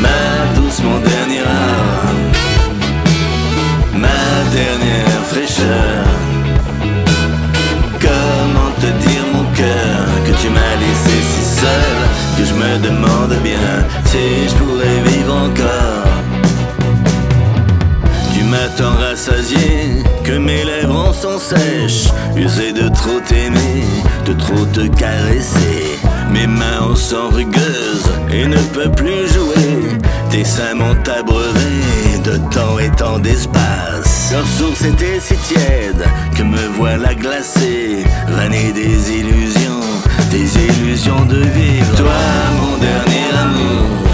ma douce, mon dernier art, ma dernière fraîcheur. Comment te dire mon cœur que tu m'as laissé si seul que je me demande bien si je pourrais vivre encore? Tu m'as tant rassasié que mes lèvres sont sèches, usé de trop t'aimer, de trop te caresser. Sont rugueuses et ne peuvent plus jouer. Tes seins m'ont abreuvé de temps et temps d'espace. Leur source était si tiède que me voilà glacé, vanné des illusions, des illusions de vivre. Toi, mon dernier amour,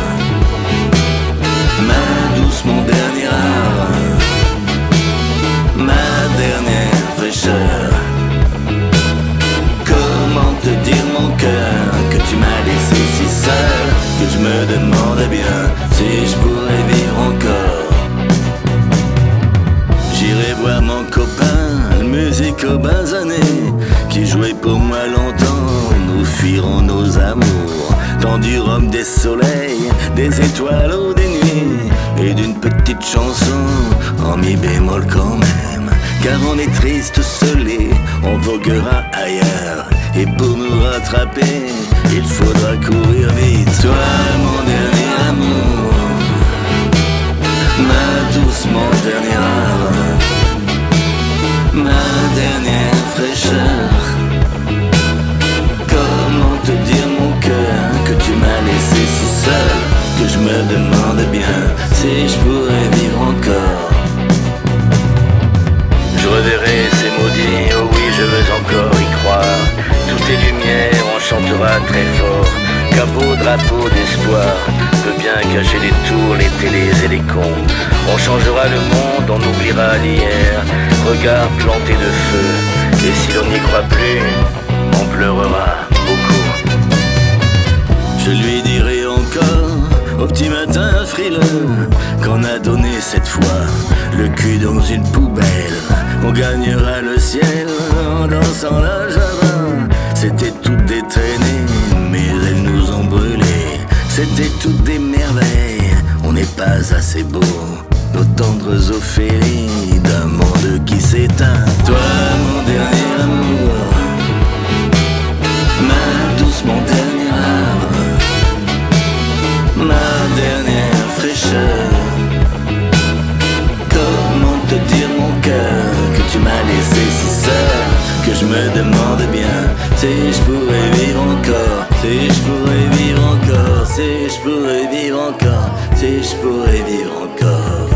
ma douce, mon dernier art, ma dernière fraîcheur. Bien si je pourrais vivre encore. J'irai voir mon copain, le musico basané, qui jouait pour moi longtemps. Nous fuirons nos amours dans du rhum, des soleils, des étoiles ou des nuits, et d'une petite chanson en mi bémol quand même. Car on est triste, seulé, on voguera ailleurs. Et pour nous rattraper, il faudra courir vite. Toi, mon mon dernier âme, ma dernière fraîcheur. Comment te dire, mon cœur, que tu m'as laissé si seul, que je me demande bien si je pourrais vivre encore. Je reverrai ces maudits, oh oui, je veux encore y croire. Toutes les lumières, on chantera très fort. Qu'un drapeau d'espoir peut cacher les tours, les télés et les cons. On changera le monde, on oubliera l'hier. Regard planté de feu, et si l'on n'y croit plus, on pleurera beaucoup. Je lui dirai encore au petit matin frileux qu'on a donné cette fois le cul dans une poubelle. On gagnera le ciel en dansant la java. C'était Toutes des merveilles, on n'est pas assez beau. Nos tendres Ophélie je me demande bien si je pourrais vivre encore, si je pourrais vivre encore, si je pourrais vivre encore, si je pourrais vivre encore.